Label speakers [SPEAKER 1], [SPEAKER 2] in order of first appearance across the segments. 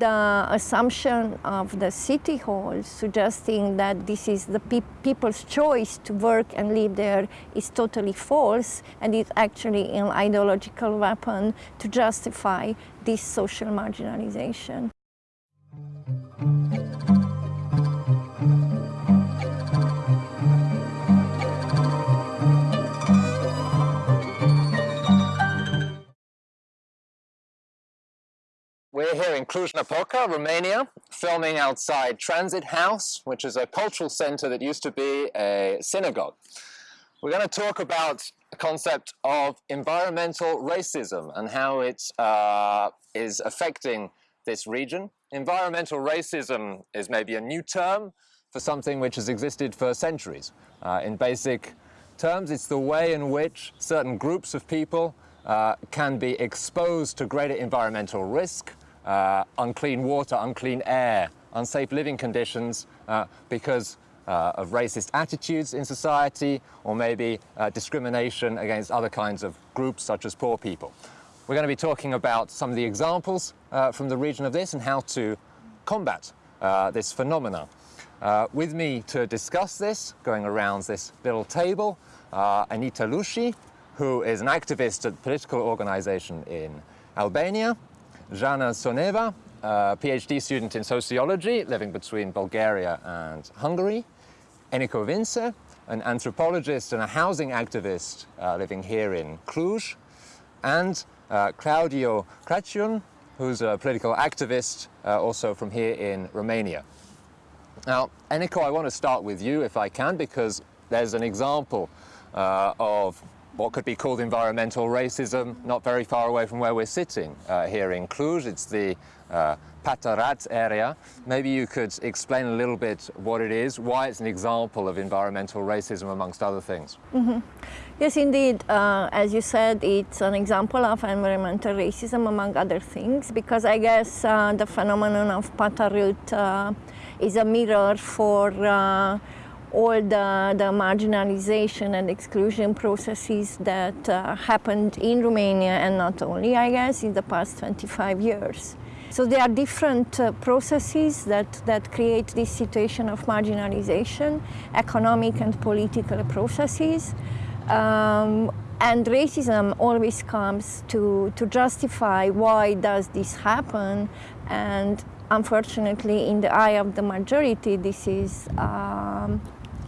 [SPEAKER 1] The assumption of the city hall suggesting that this is the pe people's choice to work and live there is totally false and it's actually an ideological weapon to justify this social marginalization.
[SPEAKER 2] We're here in Cluj-Napoca, Romania, filming outside Transit House, which is a cultural center that used to be a synagogue. We're going to talk about the concept of environmental racism and how it uh, is affecting this region. Environmental racism is maybe a new term for something which has existed for centuries. Uh, in basic terms, it's the way in which certain groups of people uh, can be exposed to greater environmental risk uh, unclean water, unclean air, unsafe living conditions uh, because uh, of racist attitudes in society or maybe uh, discrimination against other kinds of groups such as poor people. We're going to be talking about some of the examples uh, from the region of this and how to combat uh, this phenomena. with me to discuss this, going around this little table, Anita Lushi, who is an activist at a political organization in Albania, Jana Tsoneva, a PhD student in sociology living between Bulgaria and Hungary. Eniko Vincze, an anthropologist and a housing activist uh, living here in Cluj. And uh, Claudio Crăciun, who's a political activist uh, also from here in Romania. Now, Eniko, I want to start with you if I can, because there's an example uh, of what could be called environmental racism, not very far away from where we're sitting uh, here in Cluj. It's the uh, Pata Rât area. Maybe you could explain a little bit what it is, why it's an example of environmental racism amongst other things.
[SPEAKER 1] Mm -hmm. Yes, indeed. Uh, as you said, it's an example of environmental racism among other things because I guess uh, the phenomenon of Pata Rât uh, is a mirror for uh, all the, the marginalization and exclusion processes that uh, happened in Romania and not only, I guess, in the past 25 years. So there are different uh, processes that, that create this situation of marginalization, economic and political processes. Um, and racism always comes to, to justify why does this happen and unfortunately in the eye of the majority this is um,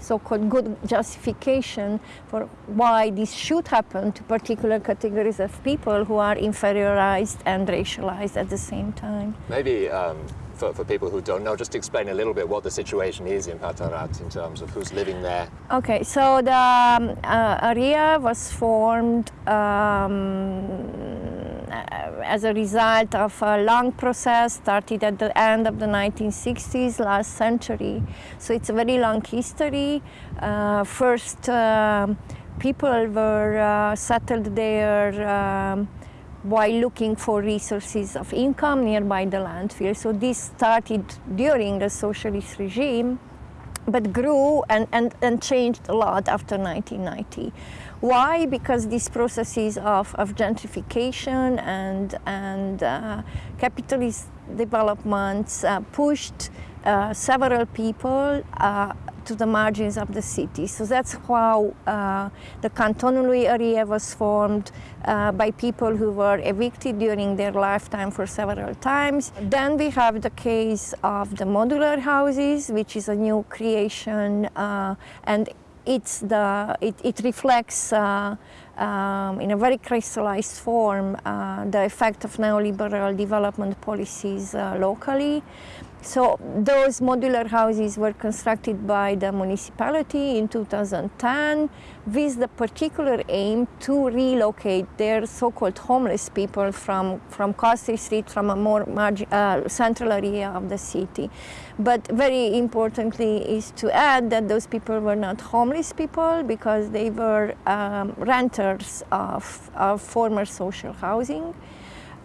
[SPEAKER 1] so-called good justification for why this should happen to particular categories of people who are inferiorized and racialized at the same time.
[SPEAKER 2] Maybe um, for, for people who don't know, just explain a little bit what the situation is in Pata Rât in terms of who's living there.
[SPEAKER 1] Okay, so the um, uh, area was formed um, as a result of a long process started at the end of the 1960s last century. So it's a very long history. Uh, first, uh, people were uh, settled there um, while looking for resources of income nearby the landfill. So this started during the socialist regime but grew and, and, and changed a lot after 1990. Why? Because these processes of, of gentrification and, and uh, capitalist developments uh, pushed uh, several people uh, to the margins of the city. So that's how uh, the Cantonului area was formed uh, by people who were evicted during their lifetime for several times. Then we have the case of the modular houses, which is a new creation and it's the, it, it reflects uh, um, in a very crystallized form uh, the effect of neoliberal development policies uh, locally. So those modular houses were constructed by the municipality in 2010 with the particular aim to relocate their so-called homeless people from, from Coastei Street, from a more uh, central area of the city. But very importantly is to add that those people were not homeless people because they were um, renters of, of former social housing.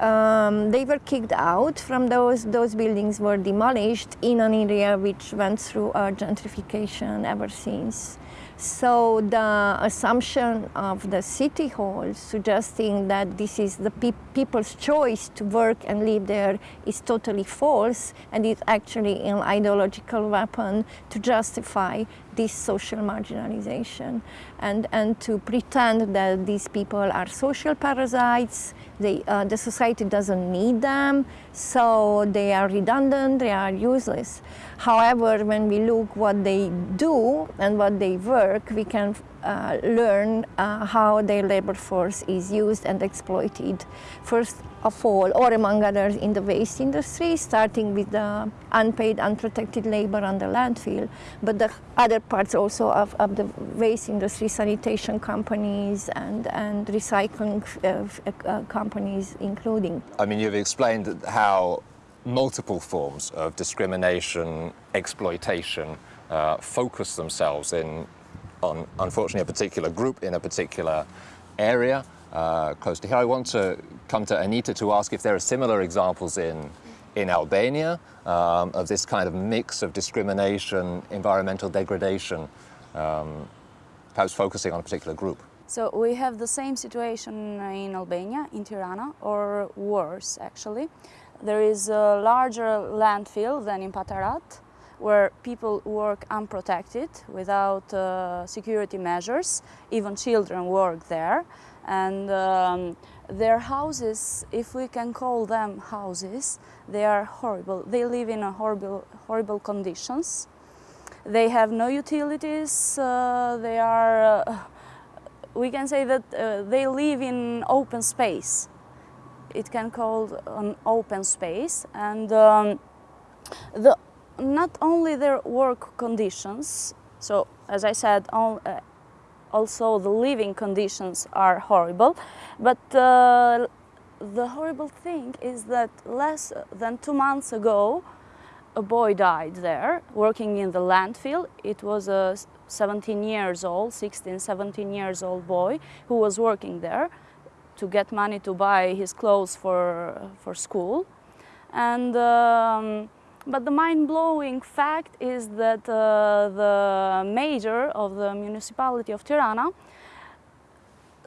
[SPEAKER 1] Um, they were kicked out from those, those buildings were demolished in an area which went through gentrification ever since. So the assumption of the city hall suggesting that this is the pe people's choice to work and live there is totally false and it's actually an ideological weapon to justify this social marginalization and, and to pretend that these people are social parasites, they, uh, the society doesn't need them, so they are redundant, they are useless. However, when we look what they do and what they work, we can uh, learn uh, how their labor force is used and exploited. First of all, or among others in the waste industry, starting with the unpaid, unprotected labor on the landfill, but the other parts also of, of the waste industry, sanitation companies and, and recycling uh, uh, companies including.
[SPEAKER 2] I mean, you've explained how multiple forms of discrimination, exploitation, uh, focus themselves in on, unfortunately, a particular group in a particular area uh, close to here. I want to come to Anita to ask if there are similar examples in, in Albania um, of this kind of mix of discrimination, environmental degradation, um, perhaps focusing on a particular group.
[SPEAKER 3] So we have the same situation in Albania, in Tirana, or worse actually. There is a larger landfill than in Pata Rât, where people work unprotected without uh, security measures. Even children work there. And um, their houses, if we can call them houses, they are horrible. They live in horrible, horrible conditions. They have no utilities. Uh, they are, uh, we can say that uh, they live in open space. It can called an open space. And um, the not only their work conditions, so as I said, all, uh, also the living conditions are horrible, but uh, the horrible thing is that less than two months ago, a boy died there working in the landfill. It was a 17 years old, 16, 17 years old boy who was working there to get money to buy his clothes for, for school. And um, but the mind-blowing fact is that uh, the mayor of the municipality of Tirana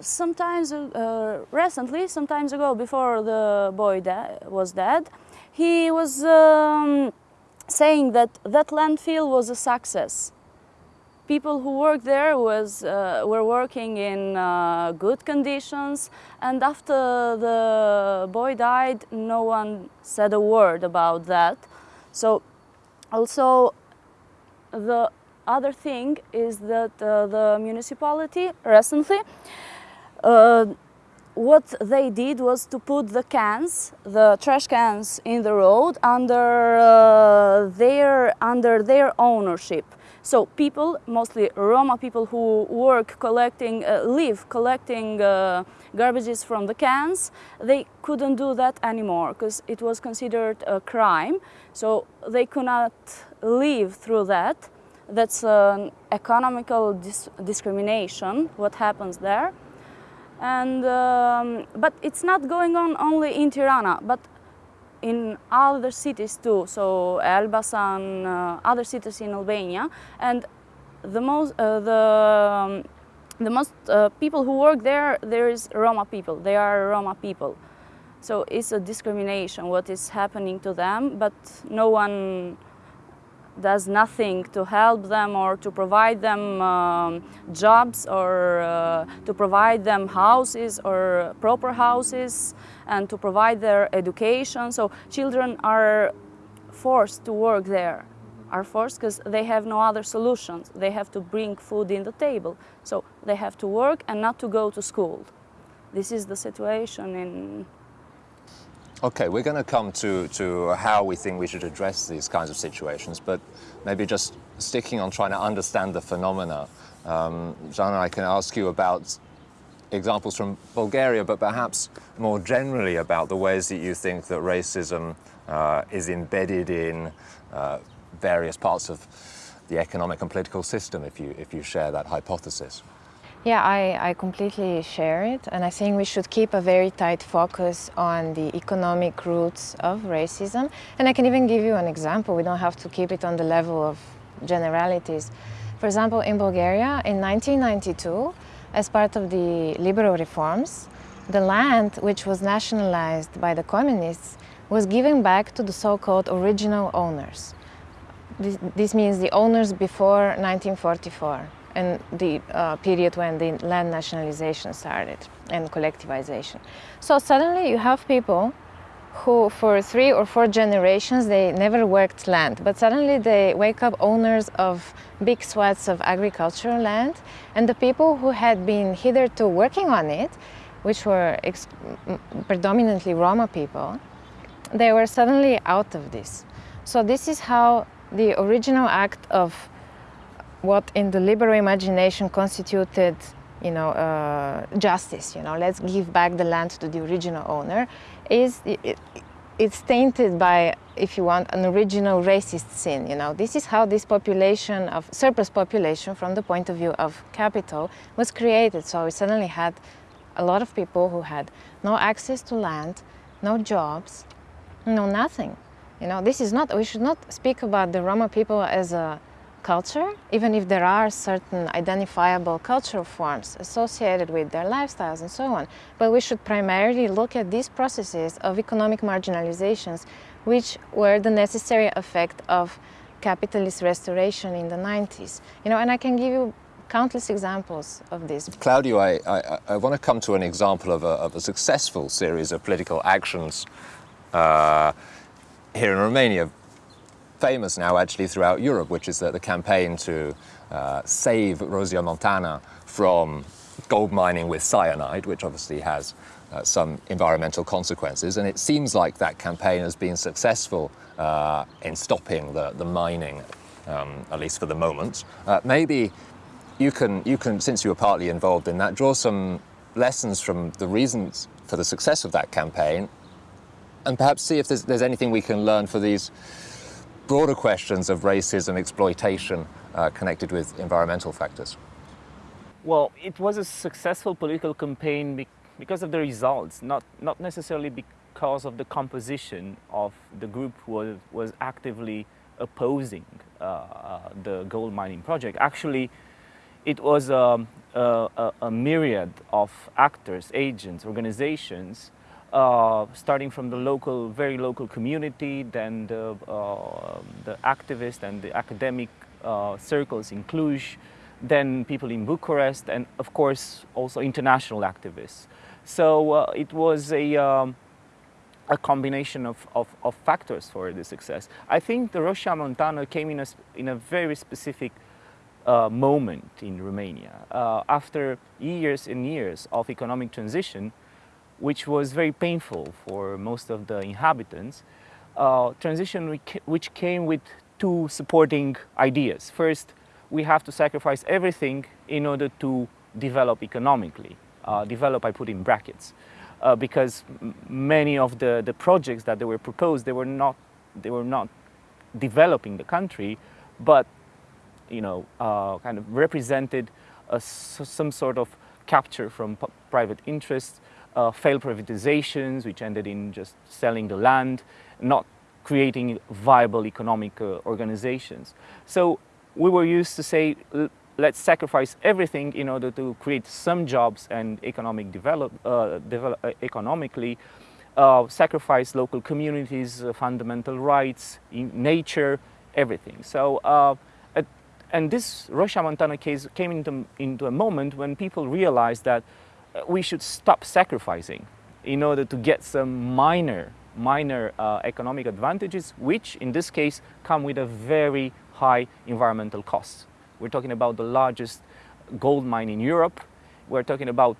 [SPEAKER 3] sometimes uh, recently, sometimes ago, before the boy was dead, he was um, saying that that landfill was a success. People who worked there was, uh, were working in uh, good conditions and after the boy died, no one said a word about that. So also the other thing is that uh, the municipality recently uh, what they did was to put the cans, the trash cans in the road under uh, their under their ownership. So people, mostly Roma people who work collecting, uh, live collecting uh, garbages from the cans, they couldn't do that anymore because it was considered a crime. So they could not live through that. That's an economical dis discrimination, what happens there. And, um, but it's not going on only in Tirana, but in other cities too, so Elbasan, uh, other cities in Albania, and the most, uh, the, um, the most uh, people who work there, there is Roma people, they are Roma people. So it's a discrimination what is happening to them, but no one does nothing to help them or to provide them um, jobs or uh, to provide them houses or proper houses and to provide their education. So children are forced to work there, are forced because they have no other solutions. They have to bring food in the table. So they have to work and not to go to school. This is the situation in
[SPEAKER 2] Okay, we're going to come to, to how we think we should address these kinds of situations, but maybe just sticking on trying to understand the phenomena. Um, I can ask you about examples from Bulgaria, but perhaps more generally about the ways that you think that racism uh, is embedded in uh, various parts of the economic and political system, if you, if you share that hypothesis.
[SPEAKER 4] Yeah, I, I completely share it and I think we should keep a very tight focus on the economic roots of racism. And I can even give you an example, we don't have to keep it on the level of generalities. For example, in Bulgaria in 1992, as part of the liberal reforms, the land which was nationalized by the communists was given back to the so-called original owners. This, this, means the owners before 1944 and the uh, period when the land nationalization started and collectivization. So suddenly you have people who for three or four generations they never worked land but suddenly they wake up owners of big swaths of agricultural land and the people who had been hitherto working on it which were predominantly Roma people they were suddenly out of this so this is how the original act of what in the liberal imagination constituted you know, uh, justice, you know, let's give back the land to the original owner, is it, it's tainted by, if you want, an original racist sin, you know. This is how this population of, surplus population from the point of view of capital was created. So we suddenly had a lot of people who had no access to land, no jobs, no nothing. You know, this is not, we should not speak about the Roma people as a culture, even if there are certain identifiable cultural forms associated with their lifestyles and so on. But we should primarily look at these processes of economic marginalizations, which were the necessary effect of capitalist restoration in the 90s. You know, and I can give you countless examples of this.
[SPEAKER 2] Claudio, I, I, I want to come to an example of a, of a successful series of political actions uh, here in Romania famous now actually throughout Europe, which is the, the campaign to uh, save Rosia Montana from gold mining with cyanide, which obviously has uh, some environmental consequences. And it seems like that campaign has been successful uh, in stopping the, the mining, um, at least for the moment. Uh, maybe you can, you can, since you were partly involved in that, draw some lessons from the reasons for the success of that campaign and perhaps see if there's, there's anything we can learn for these broader questions of racism, exploitation uh, connected with environmental factors?
[SPEAKER 5] Well, it was a successful political campaign because of the results, not, not necessarily because of the composition of the group who was, was actively opposing uh, uh, the gold mining project. Actually, it was um, a, a, myriad of actors, agents, organizations uh, starting from the local, very local community, then the, uh, the activist and the academic uh, circles in Cluj, then people in Bucharest, and of course also international activists. So uh, it was a, um, a combination of, of, of, factors for the success. I think the Roșia Montană came in a, in a very specific uh, moment in Romania. After years and years of economic transition, which was very painful for most of the inhabitants, uh, transition which came with two supporting ideas. First, we have to sacrifice everything in order to develop economically. Uh, develop, I put in brackets, uh, because many of the, the projects that they were proposed, they were not, they were not developing the country, but you know, uh, kind of represented a, some sort of capture from private interests uh, failed privatizations, which ended in just selling the land, not creating viable economic uh, organizations. So we were used to say, let's sacrifice everything in order to create some jobs and economic develop, uh, develop uh, economically, uh, sacrifice local communities, uh, fundamental rights, nature, everything. So, and this Roșia Montană case came into, into a moment when people realized that we should stop sacrificing in order to get some minor, minor uh, economic advantages, which in this case come with a very high environmental cost. We're talking about the largest gold mine in Europe. We're talking about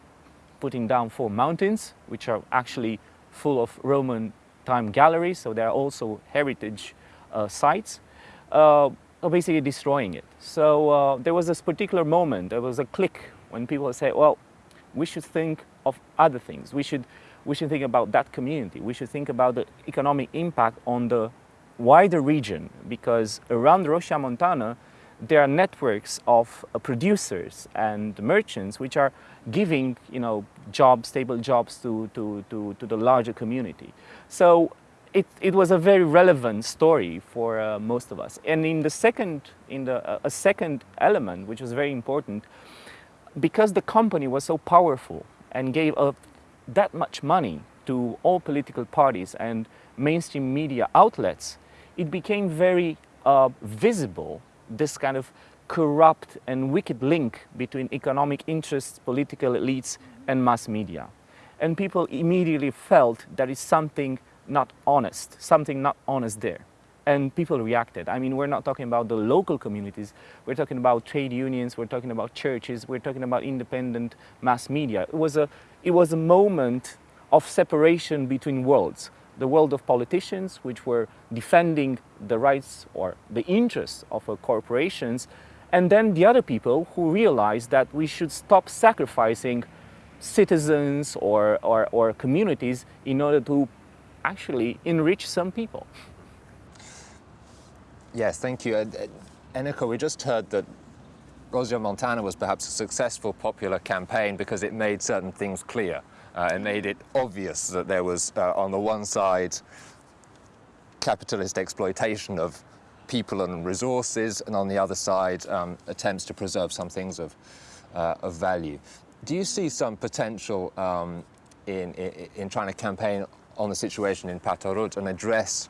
[SPEAKER 5] putting down four mountains, which are actually full of Roman time galleries, so they're also heritage uh, sites, uh, basically destroying it. So uh, there was this particular moment, there was a click when people say, well, we should think of other things. We should, we should think about that community. We should think about the economic impact on the wider region because around Roșia Montană, there are networks of uh, producers and merchants which are giving you know, jobs, stable jobs to, to, to, to the larger community. So it, it was a very relevant story for uh, most of us. And in the second, in the, uh, a second element, which was very important, because the company was so powerful and gave up that much money to all political parties and mainstream media outlets, it became very uh, visible, this kind of corrupt and wicked link between economic interests, political elites and mass media. And people immediately felt there is something not honest, something not honest there. And people reacted. I mean, we're not talking about the local communities, we're talking about trade unions, we're talking about churches, we're talking about independent mass media. It was a, it was a moment of separation between worlds. The world of politicians, which were defending the rights or the interests of corporations, and then the other people who realized that we should stop sacrificing citizens or, or, or communities in order to actually enrich some people.
[SPEAKER 2] Yes, thank you. Uh, Eniko, we just heard that Roșia Montană was perhaps a successful popular campaign because it made certain things clear. Uh, it made it obvious that there was, uh, on the one side, capitalist exploitation of people and resources, and on the other side, um, attempts to preserve some things of, uh, of value. Do you see some potential um, in, in, in trying to campaign on the situation in Pata Rât and address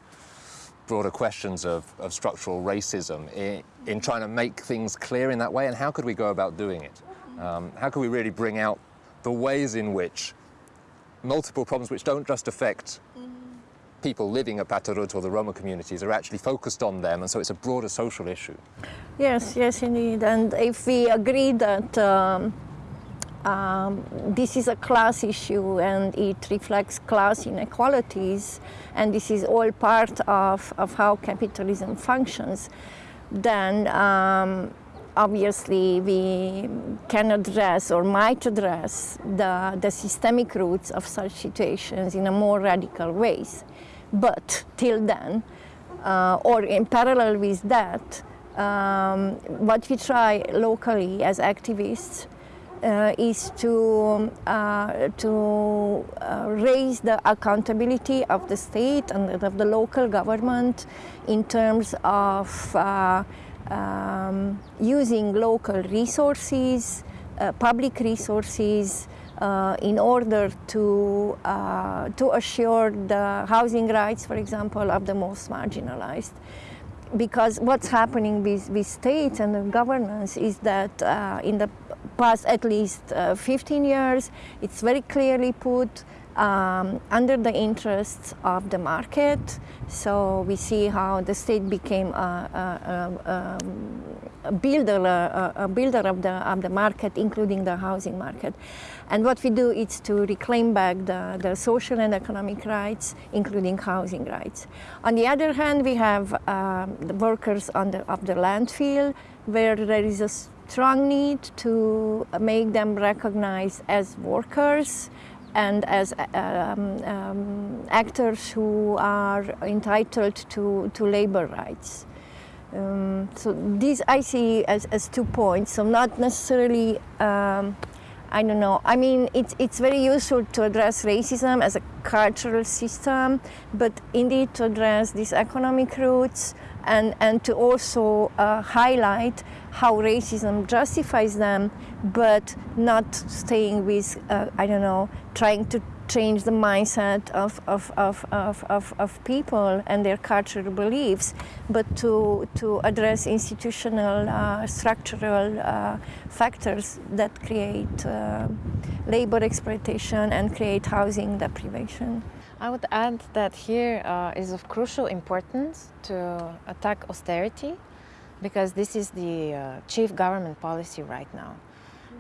[SPEAKER 2] broader questions of, of structural racism in, in, trying to make things clear in that way? And how could we go about doing it? Um, how could we really bring out the ways in which multiple problems which don't just affect people living at Pata Rât or the Roma communities are actually focused on them and so it's a broader social issue?
[SPEAKER 1] Yes, yes indeed. And if we agree that um, um, this is a class issue and it reflects class inequalities and this is all part of, of how capitalism functions, then um, obviously we can address or might address the, the systemic roots of such situations in a more radical ways. But till then, uh, or in parallel with that, um, what we try locally as activists uh, is to, uh, to uh, raise the accountability of the state and of the local government in terms of um, using local resources, public resources, uh, in order to, uh, to assure the housing rights, for example, of the most marginalized. Because what's happening with, with states and governance is that uh, in the past at least uh, 15 years. It's very clearly put um, under the interests of the market. So we see how the state became a, a, a, a builder, a, builder of the, of the market, including the housing market. And what we do is to reclaim back the, the social and economic rights, including housing rights. On the other hand, we have um, the workers on the, of the landfill, where there is a strong need to make them recognized as workers and as um, um, actors who are entitled to, to labor rights. Um, so these I see as, as two points, so not necessarily, um, I don't know, I mean it's, it's very useful to address racism as a cultural system, but indeed to address these economic roots and, and to also uh, highlight how racism justifies them, but not staying with, uh, I don't know, trying to change the mindset of, of, of, of, of, of, people and their cultural beliefs, but to, to address institutional, uh, structural uh, factors that create uh, labor exploitation and create housing deprivation.
[SPEAKER 4] I would add that here uh, is of crucial importance to attack austerity because this is the uh, chief government policy right now.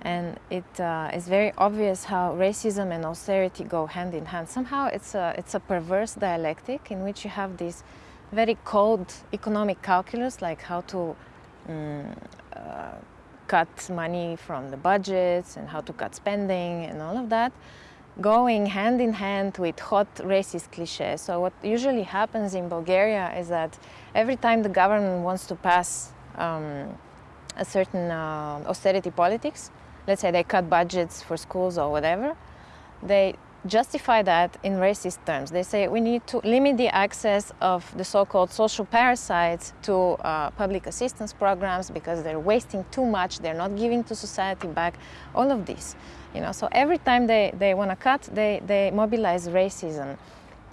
[SPEAKER 4] And it uh, is very obvious how racism and austerity go hand in hand. Somehow it's a, it's a perverse dialectic in which you have this very cold economic calculus, like how to um, uh, cut money from the budgets and how to cut spending and all of that going hand in hand with hot racist cliches. So what usually happens in Bulgaria is that every time the government wants to pass um, a certain uh, austerity politics, let's say they cut budgets for schools or whatever, they justify that in racist terms. They say we need to limit the access of the so-called social parasites to uh, public assistance programs because they're wasting too much, they're not giving to society back, all of this. You know, so every time they, they want to cut, they, they mobilize racism.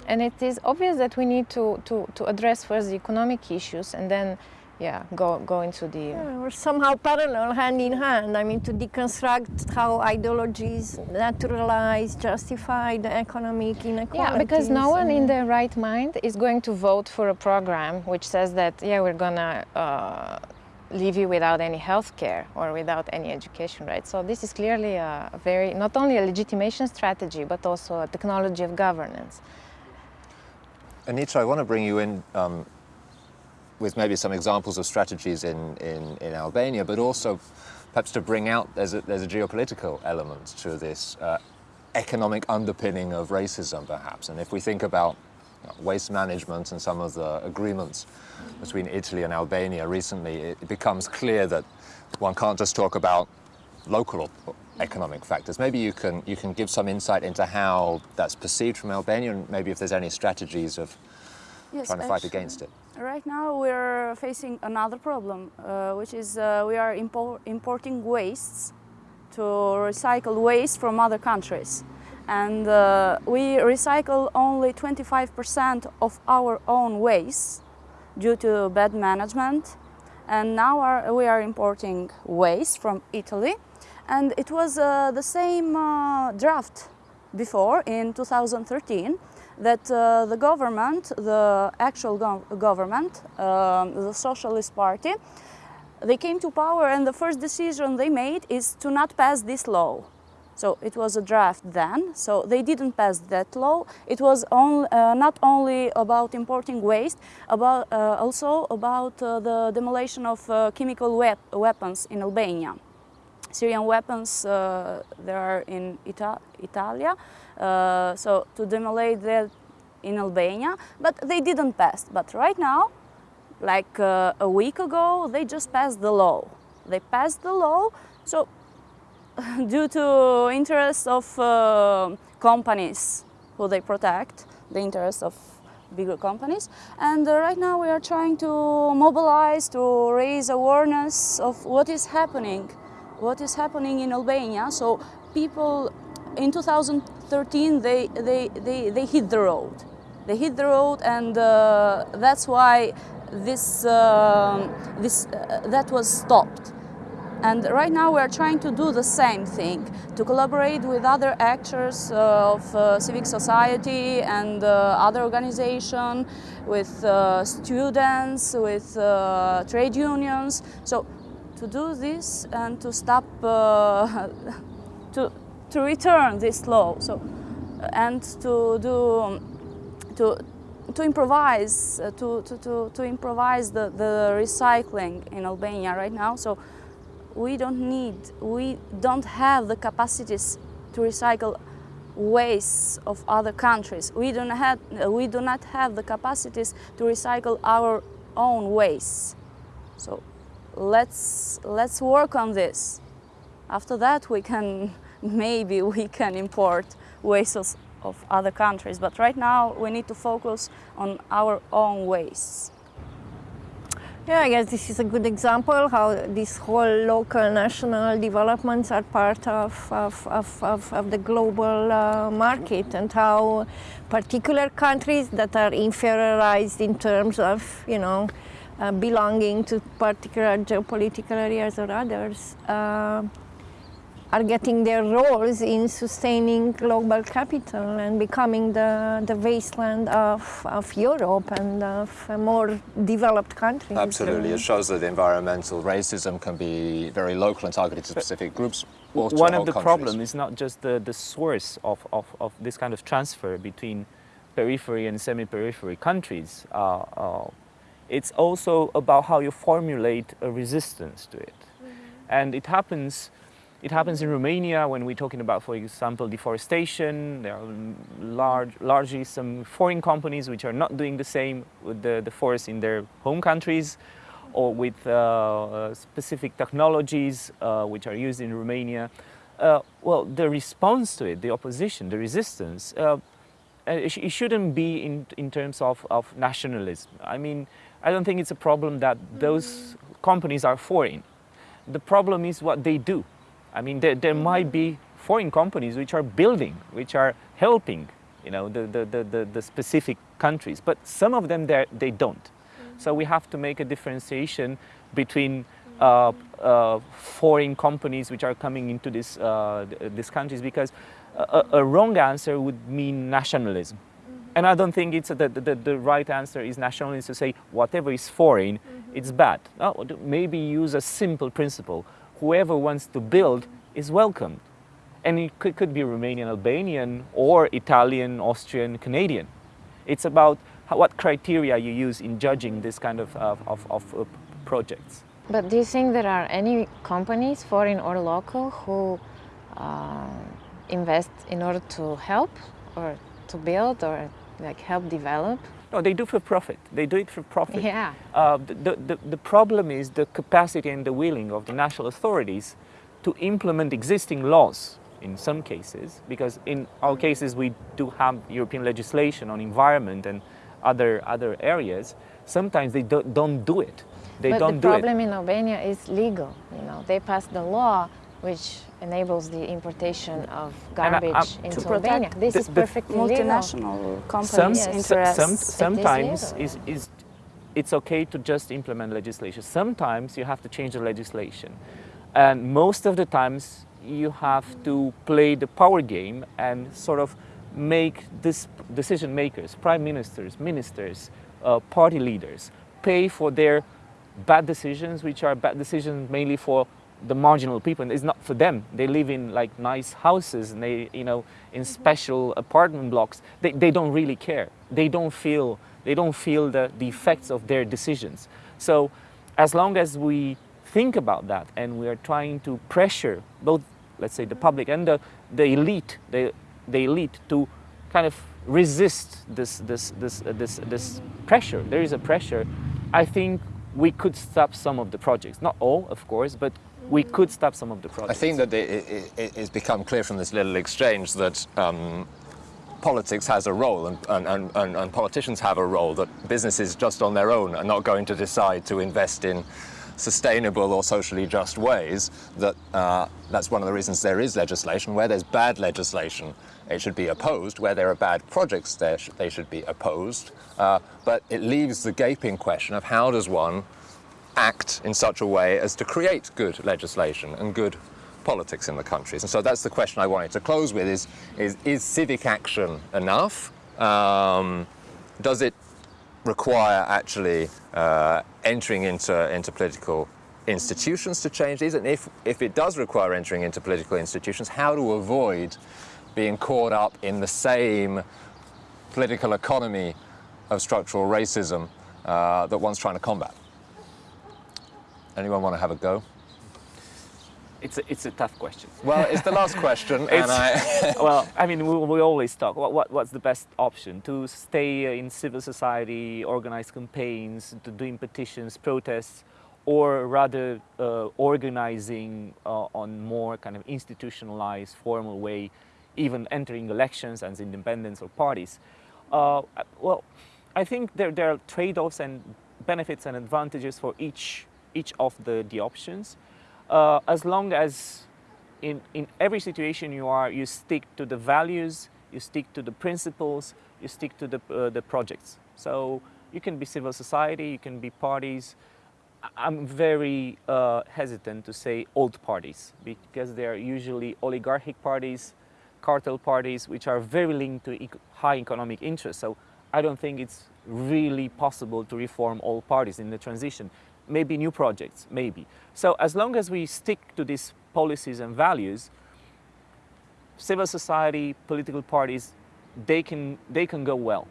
[SPEAKER 4] And it is obvious that we need to, to, to address first the economic issues and then yeah, go, go into the...
[SPEAKER 1] Yeah, or somehow parallel, hand in hand. I mean, to deconstruct how ideologies naturalize, justify the economic inequalities.
[SPEAKER 4] Yeah, because no one in their right mind is going to vote for a program which says that, yeah, we're gonna uh, leave you without any health care or without any education, right? So this is clearly a very, not only a legitimation strategy, but also a technology of governance.
[SPEAKER 2] Anita, I want to bring you in um, with maybe some examples of strategies in, in, in Albania, but also perhaps to bring out there's a, there's a geopolitical element to this uh, economic underpinning of racism, perhaps. And if we think about waste management and some of the agreements between Italy and Albania recently, it becomes clear that one can't just talk about local economic factors. Maybe you can, you can give some insight into how that's perceived from Albania and maybe if there's any strategies of
[SPEAKER 3] Yes,
[SPEAKER 2] trying to fight against it.
[SPEAKER 3] Right now we're facing another problem, uh, which is uh, we are impor importing wastes to recycle waste from other countries. And uh, we recycle only 25% of our own waste due to bad management. And now our, we are importing waste from Italy. And it was uh, the same uh, draft before in 2013 that uh, the government, the actual go government, um, the Socialist Party, they came to power and the first decision they made is to not pass this law. So it was a draft then, so they didn't pass that law. It was on, uh, not only about importing waste, about, uh, also about uh, the demolition of uh, chemical weapons in Albania. Syrian weapons, uh, there are in Ita Italia, uh, so to demolish that in Albania, but they didn't pass. But right now, like uh, a week ago, they just passed the law. They passed the law, so due to interests of uh, companies who they protect, the interests of bigger companies. And uh, right now we are trying to mobilize, to raise awareness of what is happening, what is happening in Albania. So people in 2013, they, they, they, they hit the road. They hit the road and uh, that's why this, uh, this, uh, that was stopped. And right now we are trying to do the same thing, to collaborate with other actors uh, of uh, civic society and uh, other organizations, with uh, students, with uh, trade unions. So to do this and to stop, uh, to, to return this law, so, and to do, to, to improvise, to, to, to, to improvise the, the recycling in Albania right now. So we don't need, we don't have the capacities to recycle waste of other countries. We do not have, we do not have the capacities to recycle our own waste. So let's, let's work on this. After that we can, maybe we can import waste of, of other countries. But right now we need to focus on our own wastes.
[SPEAKER 1] Yeah, I guess this is a good example how these whole local national developments are part of, of, of, of, of the global uh, market and how particular countries that are inferiorized in terms of, you know, uh, belonging to particular geopolitical areas or others uh, are getting their roles in sustaining global capital and becoming the, the wasteland of, of Europe and of more developed countries.
[SPEAKER 2] Absolutely, it shows that environmental racism can be very local and targeted to specific groups. or
[SPEAKER 5] One of the
[SPEAKER 2] countries.
[SPEAKER 5] problems is not just the, the source of, of, of this kind of transfer between periphery and semi-periphery countries. Uh, uh, it's also about how you formulate a resistance to it. And it happens it happens in Romania when we're talking about, for example, deforestation. There are large, largely some foreign companies which are not doing the same with the, the forest in their home countries or with uh, uh, specific technologies uh, which are used in Romania. uh, well, the response to it, the opposition, the resistance, uh, it, it, shouldn't be in, in terms of, of nationalism. I mean, I don't think it's a problem that those companies are foreign. The problem is what they do. I mean, there, there might be foreign companies which are building, which are helping, you know, the, the, the, the, specific countries, but some of them, they don't. So we have to make a differentiation between uh, uh, foreign companies which are coming into this, uh, these countries because a, a, wrong answer would mean nationalism. And I don't think it's the, the, the right answer is nationalism to say whatever is foreign, mm -hmm. it's bad. No, maybe use a simple principle. Whoever wants to build is welcomed. And it could, could be Romanian, Albanian, or Italian, Austrian, Canadian. It's about how, what criteria you use in judging this kind of, of, of, of uh, projects.
[SPEAKER 4] But do you think there are any companies, foreign or local, who uh, invest in order to help or to build or like help develop?
[SPEAKER 5] No, they do for profit. They do it for profit.
[SPEAKER 4] Yeah.
[SPEAKER 5] Uh, the, the, the problem is the capacity and the willing of the national authorities to implement existing laws in some cases, because in our cases we do have European legislation on environment and other, other areas, sometimes they do, don't do it. They
[SPEAKER 4] but
[SPEAKER 5] don't
[SPEAKER 4] the problem in Albania is legal. You know, they pass the law which enables the importation of garbage I, into Albania. This the, is perfectly
[SPEAKER 3] multinational
[SPEAKER 4] legal.
[SPEAKER 3] companies'
[SPEAKER 5] some,
[SPEAKER 3] interests.
[SPEAKER 5] Some, sometimes is, is, it's okay to just implement legislation. Sometimes you have to change the legislation. And most of the times you have to play the power game and sort of make this decision makers, prime ministers, ministers, uh, party leaders, pay for their bad decisions, which are bad decisions mainly for the marginal people. And it's not for them. They live in like nice houses and they, you know, in special apartment blocks. They, they don't really care. They don't feel, they don't feel the, the effects of their decisions. So as long as we think about that and we are trying to pressure both, let's say, the public and the, the elite, the, the elite to kind of resist this, this, this, uh, this, this pressure. There is a pressure. I think we could stop some of the projects. Not all, of course, but we could stop some of the projects.
[SPEAKER 2] I think that it, it, it's become clear from this little exchange that um, politics has a role and, and, and, and, politicians have a role, that businesses just on their own are not going to decide to invest in sustainable or socially just ways, that uh, that's one of the reasons there is legislation. Where there's bad legislation, it should be opposed. Where there are bad projects, there sh they should be opposed. Uh, but it leaves the gaping question of how does one act in such a way as to create good legislation and good politics in the countries. And so that's the question I wanted to close with is, is, is civic action enough? Um, does it require actually uh, entering into, into political institutions to change these? And if, if it does require entering into political institutions, how to avoid being caught up in the same political economy of structural racism uh, that one's trying to combat? Anyone want to have a go?
[SPEAKER 5] It's a, it's a tough question.
[SPEAKER 2] Well, it's the last question, and I...
[SPEAKER 5] well, I mean, we, we always talk, what, what, what's the best option? To stay in civil society, organize campaigns, to doing petitions, protests, or rather uh, organizing uh, on more kind of institutionalized, formal way, even entering elections as independents or parties. Uh, well, I think there, there are trade-offs and benefits and advantages for each each of the, the options. Uh, as long as in, in every situation you are, you stick to the values, you stick to the principles, you stick to the, uh, the projects. So you can be civil society, you can be parties. I'm very uh, hesitant to say old parties because they are usually oligarchic parties, cartel parties, which are very linked to high economic interests. So I don't think it's really possible to reform all parties in the transition maybe new projects, maybe. So as long as we stick to these policies and values, civil society, political parties, they can, they can go well.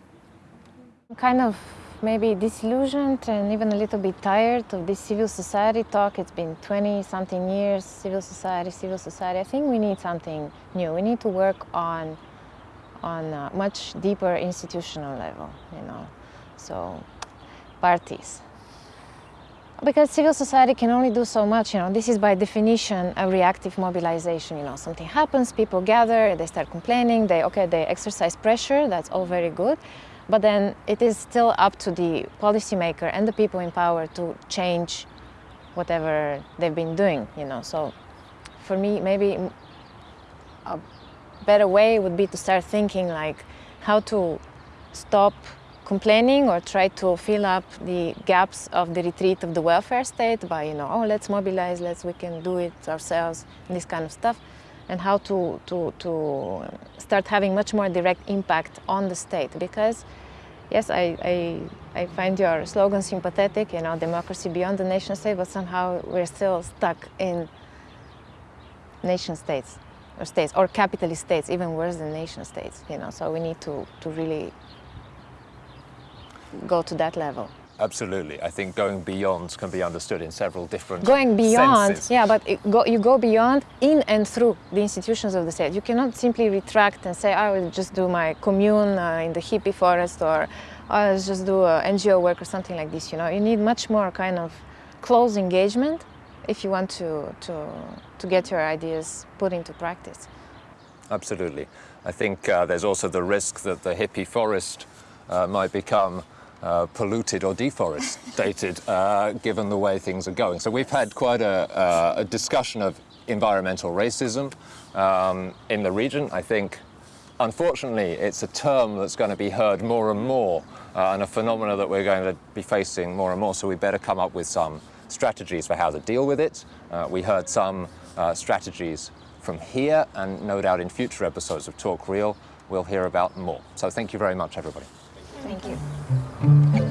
[SPEAKER 4] I'm kind of maybe disillusioned and even a little bit tired of this civil society talk. It's been 20 something years, civil society, civil society. I think we need something new. We need to work on, on a much deeper institutional level, you know. So parties, Because civil society can only do so much, you know, this is by definition a reactive mobilization, you know, something happens, people gather, they start complaining, they, okay, they exercise pressure, that's all very good, but then it is still up to the policymaker and the people in power to change whatever they've been doing, you know, so for me, maybe a better way would be to start thinking like how to stop complaining or try to fill up the gaps of the retreat of the welfare state by, you know, oh, let's mobilize, let's, we can do it ourselves, and this kind of stuff, and how to, to, to start having much more direct impact on the state. Because, yes, I, I, I find your slogan sympathetic, you know, democracy beyond the nation state, but somehow we're still stuck in nation states or states or capitalist states, even worse than nation states, you know, so we need to, to really go to that level.
[SPEAKER 2] Absolutely. I think going beyond can be understood in several different
[SPEAKER 4] Going beyond,
[SPEAKER 2] senses.
[SPEAKER 4] yeah, but go, you go beyond in and through the institutions of the state. You cannot simply retract and say, I will just do my commune uh, in the hippie forest or I'll just do uh, NGO work or something like this, you know. You need much more kind of close engagement if you want to, to, to get your ideas put into practice.
[SPEAKER 2] Absolutely. I think uh, there's also the risk that the hippie forest uh, might become uh, polluted or deforested, uh, given the way things are going. So we've had quite a, uh, a discussion of environmental racism um, in the region. I think, unfortunately, it's a term that's going to be heard more and more uh, and a phenomena that we're going to be facing more and more. So we better come up with some strategies for how to deal with it. Uh, we heard some strategies from here and no doubt in future episodes of Talk Real we'll hear about more. So thank you very much everybody.
[SPEAKER 4] Thank you.